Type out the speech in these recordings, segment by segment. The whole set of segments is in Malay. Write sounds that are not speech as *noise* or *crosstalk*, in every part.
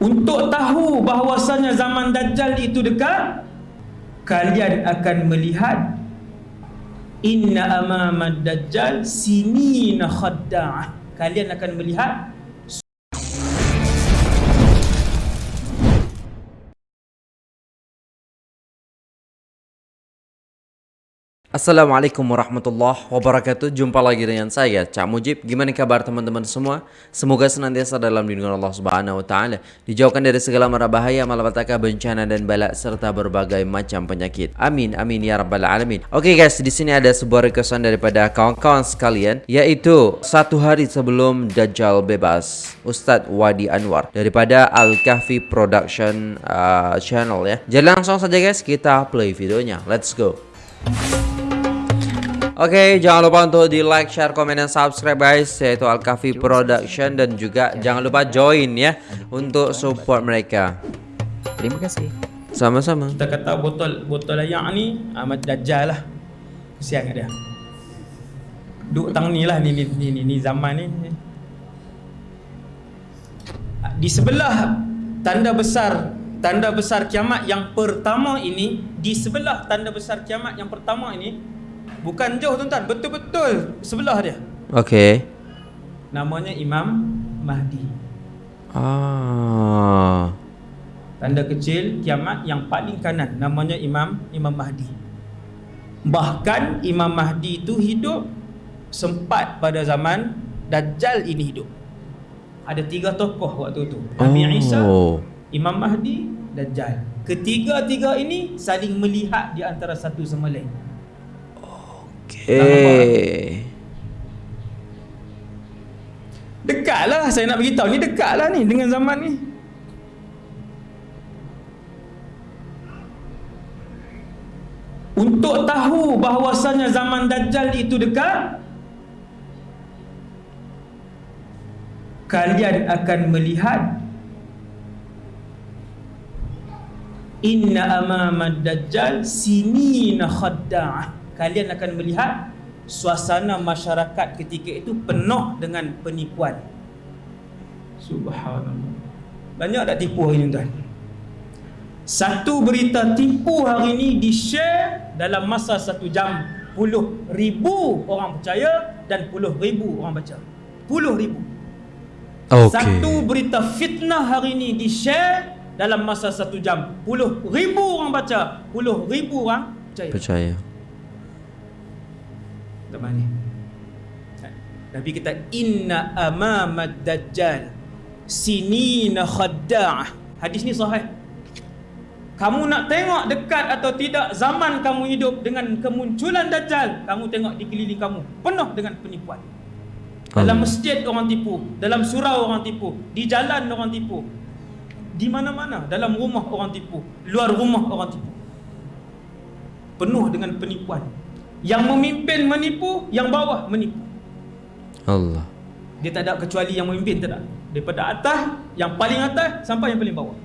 Untuk tahu bahawasanya zaman Dajjal itu dekat Kalian akan melihat Inna amamad Dajjal sinina khadda'ah. Kalian akan melihat Assalamualaikum warahmatullahi wabarakatuh. Jumpa lagi dengan saya Cak Mujib. Gimana kabar teman-teman semua? Semoga senantiasa dalam lindungan Allah subhanahu wa ta'ala. Dijauhkan dari segala mara bahaya Malapetaka bencana dan balak Serta berbagai macam penyakit. Amin amin ya rabbal alamin. Oke okay guys di sini ada sebuah requestan daripada kawan-kawan sekalian Yaitu Satu hari sebelum Dajjal bebas Ustadz Wadi Anwar Daripada Al-Kahfi Production uh, Channel ya. Jadi langsung saja guys. Kita play videonya. Let's go Oke, okay, jangan lupa untuk di like, share, komen, dan subscribe guys Yaitu Al-Kafi Production. Dan juga jangan lupa join ya Untuk support mereka. Terima kasih. Sama-sama. Kita kata botol botol ayak ni Ahmad Dajjal lah. Kesian kat dia. Duk tang ni lah ni, ni, ni, ni, ni zaman ni. Di sebelah Tanda besar Tanda besar kiamat yang pertama ini Di sebelah tanda besar kiamat yang pertama ini Bukan jauh tuan-tuan, betul-betul sebelah dia. Okey. Namanya Imam Mahdi. Ah. Tanda kecil kiamat yang paling kanan namanya Imam Imam Mahdi. Bahkan Imam Mahdi itu hidup sempat pada zaman Dajjal ini hidup. Ada tiga tokoh waktu itu. Nabi oh. Isa, Imam Mahdi, Dajjal. Ketiga-tiga ini saling melihat di antara satu sama lain. Okey. Dekatlah saya nak beritahu ni dekatlah ni dengan zaman ni. Untuk tahu bahawasanya zaman Dajjal itu dekat Kalian akan melihat Inna amamad Dajjal sinina khadda'ah kalian akan melihat suasana masyarakat ketika itu penuh dengan penipuan. Subhanallah. Banyak tak tipu hari ini tuan? Satu berita tipu hari ini di-share dalam masa satu jam. Puluh ribu orang percaya dan puluh ribu orang baca. Puluh ribu. Okay. Satu berita fitnah hari ini di-share dalam masa satu jam. Puluh ribu orang baca. Puluh ribu orang percaya. Percaya. Zaman ni Nabi kata Inna amamad dajjal Sinina khadda'ah. Hadis ni sahih. Kamu nak tengok dekat atau tidak Zaman kamu hidup dengan kemunculan dajjal Kamu tengok di keliling kamu Penuh dengan penipuan. Dalam masjid orang tipu Dalam surau orang tipu Di jalan orang tipu Di mana-mana Dalam rumah orang tipu Luar rumah orang tipu. Penuh dengan penipuan yang memimpin menipu, yang bawah menipu. Allah. Dia tak ada kecuali yang memimpin tak ada. Daripada atas, yang paling atas sampai yang paling bawah.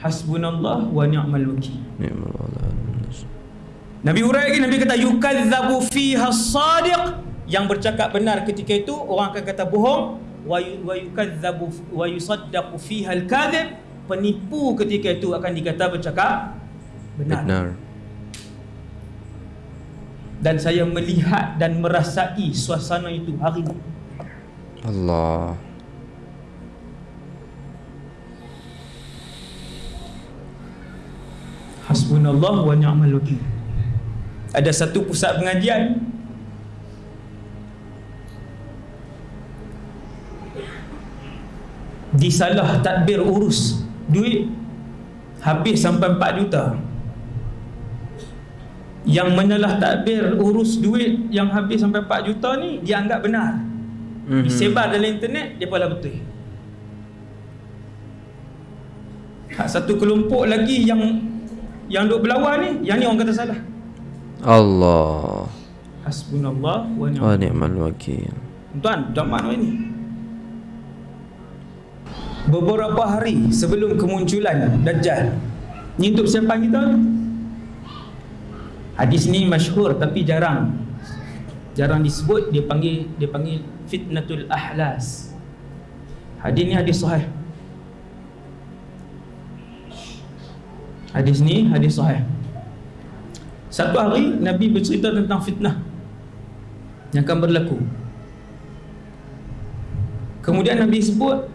Hasbunallah wa ni'mal wakil. Ni'mal Nabi urai lagi Nabi kata yukazzabu fiha as-sadiq yang bercakap benar ketika itu orang akan kata bohong wa yukazzabu wa yusaddaqu fiha al-kadhib penipu ketika itu akan dikata bercakap benar. benar dan saya melihat dan merasai suasana itu hari ini. Allah. Hasbunallah wa ni'mal wakil. Ada satu pusat pengajian disalah tadbir urus duit habis sampai 4 juta yang menyalah takbir urus duit yang habis sampai 4 juta ni dia anggap benar. Mm-hmm. disebar dalam internet dia pula betul. Hak satu kelompok lagi yang yang duk berlawan ni yang ni orang kata salah. Allah. Hasbunallah wa ni'mal wakil. Tuan zaman ini beberapa hari sebelum kemunculan dajjal ni untuk siapa kita Hadis ni masyhur tapi jarang jarang disebut dia panggil dia panggil fitnatul ahlas. Hadis ni hadis sahih. Hadis ni hadis sahih. Satu hari Nabi bercerita tentang fitnah yang akan berlaku. Kemudian Nabi sebut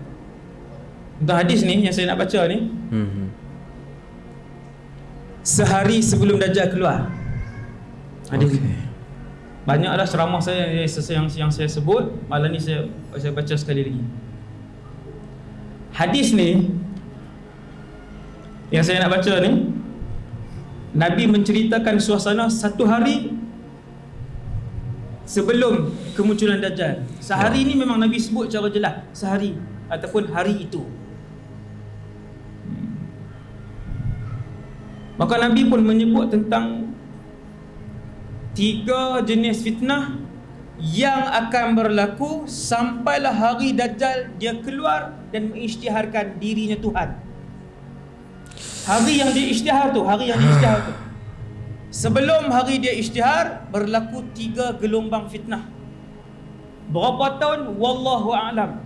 tentang hadis ni yang saya nak baca ni. Hmm. Sehari sebelum Dajjal keluar. Hadis okay. Banyaklah ceramah saya yang, yang, yang saya sebut. Malam ni saya saya baca sekali lagi. Hadis ni Yang saya nak baca ni Nabi menceritakan suasana satu hari Sebelum kemunculan Dajjal. Sehari ni memang Nabi sebut secara jelas Sehari Ataupun hari itu. Maka Nabi pun menyebut tentang tiga jenis fitnah yang akan berlaku sampailah hari Dajjal dia keluar dan mengisytiharkan dirinya Tuhan. Hari yang dia isytihar tu, hari yang dia isytihar tu. Sebelum hari dia isytihar berlaku tiga gelombang fitnah. Berapa tahun? Wallahu a'lam.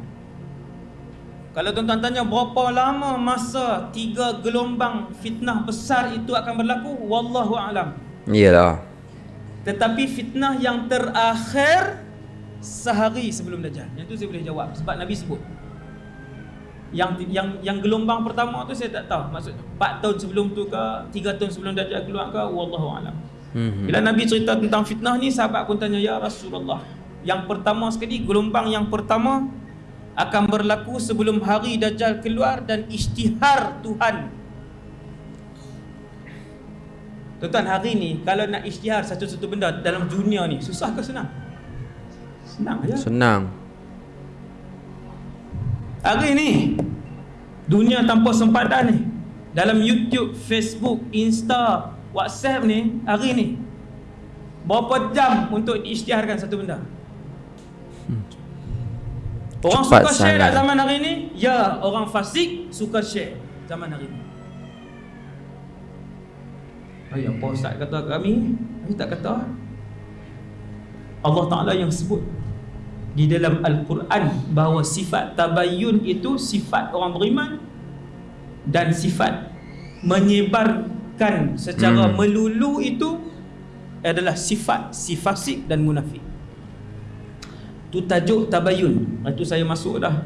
Kalau tuan-tuan tanya berapa lama masa tiga gelombang fitnah besar itu akan berlaku? Wallahu a'lam. Iyalah. Tetapi fitnah yang terakhir sehari sebelum Dajjal. Yang tu saya boleh jawab sebab Nabi sebut. Yang yang yang gelombang pertama tu saya tak tahu. Maksud 4 tahun sebelum tu ke, 3 tahun sebelum Dajjal keluar ke, wallahu alam. Hmm. Bila Nabi cerita tentang fitnah ni, sahabat pun tanya ya Rasulullah. Yang pertama sekali gelombang yang pertama akan berlaku sebelum hari Dajjal keluar dan isytihar Tuhan Tuan-tuan hari ni kalau nak isytihar satu-satu benda dalam dunia ni susah ke senang? Senang aja. Senang. Hari ni dunia tanpa sempadan ni dalam YouTube, Facebook, Insta, WhatsApp ni hari ni berapa jam untuk diisytiharkan satu benda? Hmm. Orang Cepat suka share tak zaman hari ni? Ya, orang fasik suka share zaman hari ni. Ayah apa Ustaz kata kami? Kami tak kata. Allah Ta'ala yang sebut Di dalam Al-Quran Bahawa sifat tabayun itu Sifat orang beriman Dan sifat Menyebarkan secara hmm. melulu itu Adalah sifat Sifasik dan munafik. Itu tajuk tabayun Itu saya masuk dah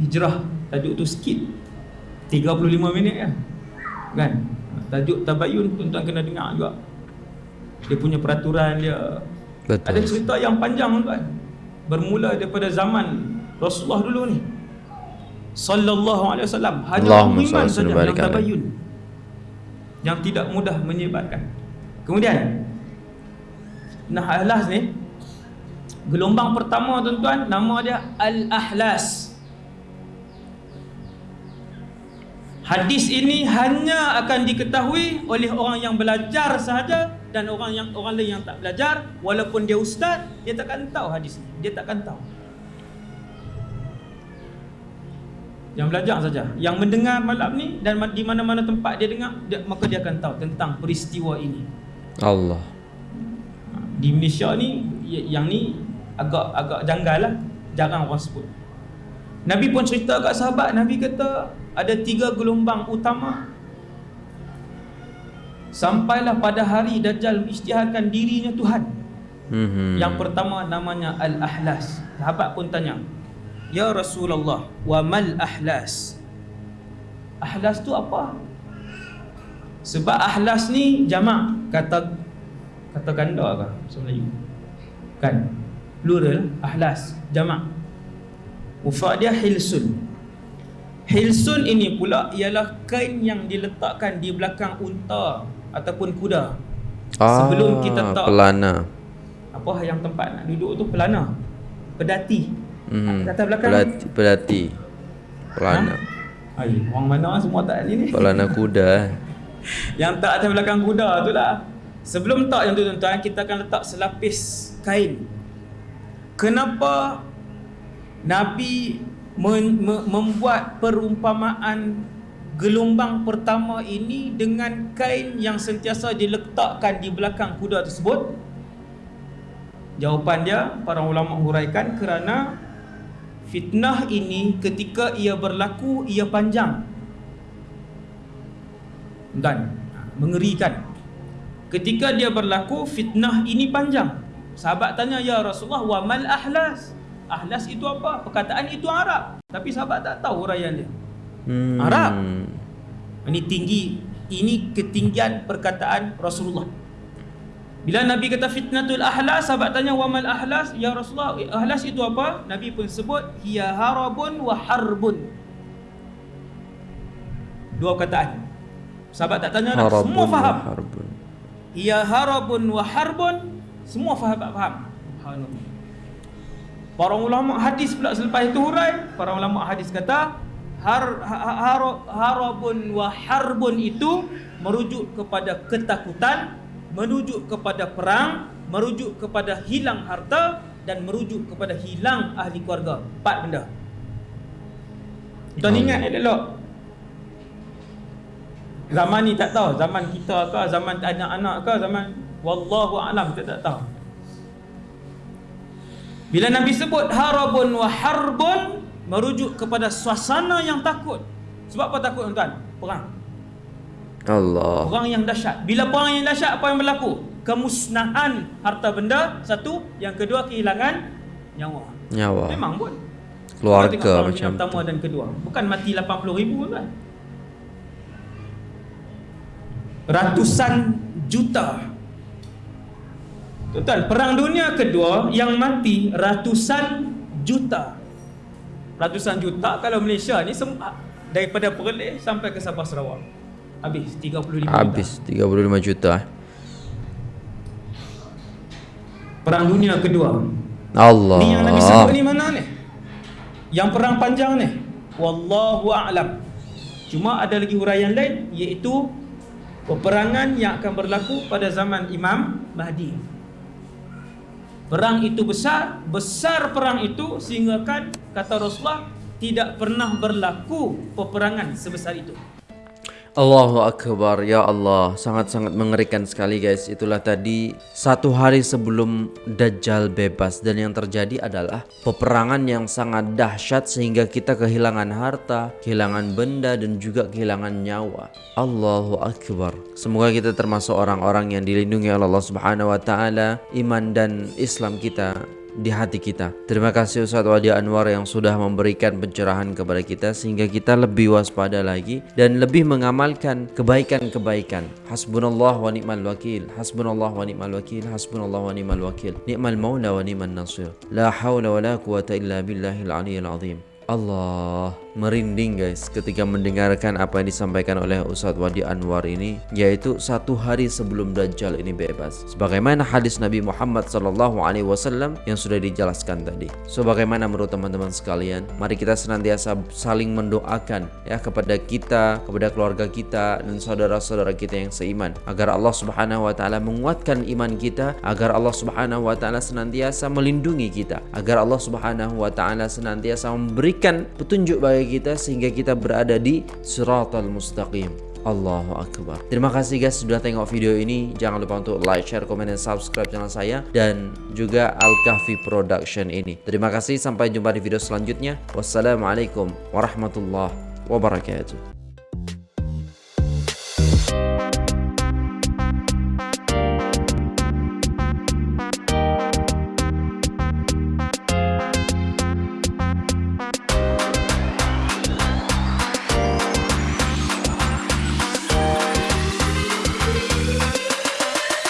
Hijrah. Tajuk tu sikit. 35 minit kan? Kan Tajuk tabayun tuan-tuan kena dengar juga. Dia punya peraturan dia. Betul. Ada cerita yang panjang tuan. Bermula daripada zaman Rasulullah dulu ni. Sallallahu alaihi wasallam hanya orang iman saja yang tabayun. Yang tidak mudah menyebarkan. Kemudian nah ahlas ni gelombang pertama tuan-tuan nama dia al-ahlas. Hadis ini hanya akan diketahui oleh orang yang belajar sahaja dan orang yang orang lain yang tak belajar. Walaupun dia ustaz dia takkan tahu hadis ini. Dia takkan tahu. Yang belajar saja. Yang mendengar malam ni dan di mana-mana tempat dia dengar dia, maka dia akan tahu tentang peristiwa ini. Allah. Di Malaysia ni yang ni agak agak janggal lah. Jarang orang sebut. Nabi pun cerita kat sahabat. Nabi kata ada tiga gelombang utama. Sampailah pada hari Dajjal isytiharkan dirinya Tuhan. Mm-hmm. yang pertama namanya Al-Ahlas. Sahabat pun tanya Ya Rasulullah wa mal ahlas? Ahlas tu apa? Sebab ahlas ni jamak kata kata ganda ke? Bahasa Melayu. Kan? Plural ahlas jamak. Mufrad dia hilsun Hilsun ini pula ialah kain yang diletakkan di belakang unta ataupun kuda. Ah, Sebelum kita tak pelana. Apa yang tempat nak duduk tu pelana. Pedati. Hmm. Kata belakang pedati, pedati. Pelana. Ha? Ay, orang mana semua tak ni ni? Pelana kuda. *laughs* yang tak atas belakang kuda tu lah. Sebelum tak yang tu tuan-tuan kita akan letak selapis kain. Kenapa Nabi membuat perumpamaan gelombang pertama ini dengan kain yang sentiasa diletakkan di belakang kuda tersebut? Jawapan dia para ulama huraikan kerana fitnah ini ketika ia berlaku ia panjang. Dan mengerikan. Ketika dia berlaku fitnah ini panjang. Sahabat tanya ya Rasulullah wa mal ahlas ahlas itu apa? Perkataan itu Arab. Tapi sahabat tak tahu huraian dia. Hmm. Arab. Ini tinggi. Ini ketinggian perkataan Rasulullah. Bila Nabi kata fitnatul ahlas sahabat tanya wa mal ahlas? Ya Rasulullah ahlas itu apa? Nabi pun sebut hiya harabun wa harbun. Dua perkataan. Sahabat tak tanya dah, semua faham. Ia harabun wa harbun, semua faham faham. Subhanallah. Para ulama hadis pula selepas itu hurai, para ulama hadis kata har, har, harabun wa harbun itu merujuk kepada ketakutan, merujuk kepada perang, merujuk kepada hilang harta dan merujuk kepada hilang ahli keluarga. Empat benda. Tuan ingat elok Zaman ni tak tahu. Zaman kita ke Zaman anak-anak ke Zaman Wallahu a'lam Kita tak tahu Bila Nabi sebut Harabun wa harbun Merujuk kepada suasana yang takut. Sebab apa takut tuan? Perang. Allah. Perang yang dahsyat. Bila perang yang dahsyat Apa yang berlaku? Kemusnahan harta benda Satu. Yang kedua kehilangan Nyawa. Nyawa. Memang pun. Keluarga macam pertama dan kedua Bukan mati 80 ribu kan ratusan juta. Total perang dunia kedua yang mati ratusan juta. Ratusan juta kalau Malaysia ni sempat daripada Perlis sampai ke Sabah Sarawak. Habis 35 juta. Habis 35 juta. Perang dunia kedua. Allah. Ni yang Nabi sebut ni mana ni? Yang perang panjang ni. Wallahu a'lam. Cuma ada lagi huraian lain iaitu peperangan yang akan berlaku pada zaman Imam Mahdi. Perang itu besar, besar perang itu sehingga kan kata Rasulullah tidak pernah berlaku peperangan sebesar itu. Allahu Akbar Ya Allah. Sangat-sangat mengerikan sekali guys. Itulah tadi Satu hari sebelum Dajjal bebas. Dan yang terjadi adalah Peperangan yang sangat dahsyat Sehingga kita kehilangan harta Kehilangan benda Dan juga kehilangan nyawa. Allahu Akbar. Semoga kita termasuk orang-orang yang dilindungi oleh Allah Subhanahu Wa Taala Iman dan Islam kita di hati kita. Terima kasih Ustaz Wadi Anwar yang sudah memberikan pencerahan kepada kita sehingga kita lebih waspada lagi dan lebih mengamalkan kebaikan-kebaikan. Hasbunallah wa ni'mal wakil. Hasbunallah wa ni'mal wakil. Hasbunallah wa ni'mal wakil. Ni'mal maula wa ni'mal nasir. La hawla wa la quwata illa billahil aliyyil azim. Allah merinding guys ketika mendengarkan apa yang disampaikan oleh Ustaz Wadi Anwar ini yaitu satu hari sebelum Dajjal ini bebas. Sebagaimana hadis Nabi Muhammad sallallahu alaihi wasallam yang sudah dijelaskan tadi. So bagaimana menurut teman-teman sekalian mari kita senantiasa saling mendoakan ya kepada kita kepada keluarga kita dan saudara-saudara kita yang seiman. Agar Allah Subhanahu wa taala menguatkan iman kita agar Allah Subhanahu wa taala senantiasa melindungi kita. Agar Allah Subhanahu wa taala senantiasa memberi berikan petunjuk bagi kita sehingga kita berada di siratal mustaqim. Allahu Akbar. Terima kasih guys sudah tengok video ini. Jangan lupa untuk like, share, komen, dan subscribe channel saya Dan juga Al-Kahfi Production ini. Terima kasih. Sampai jumpa di video selanjutnya. Wassalamualaikum warahmatullahi wabarakatuh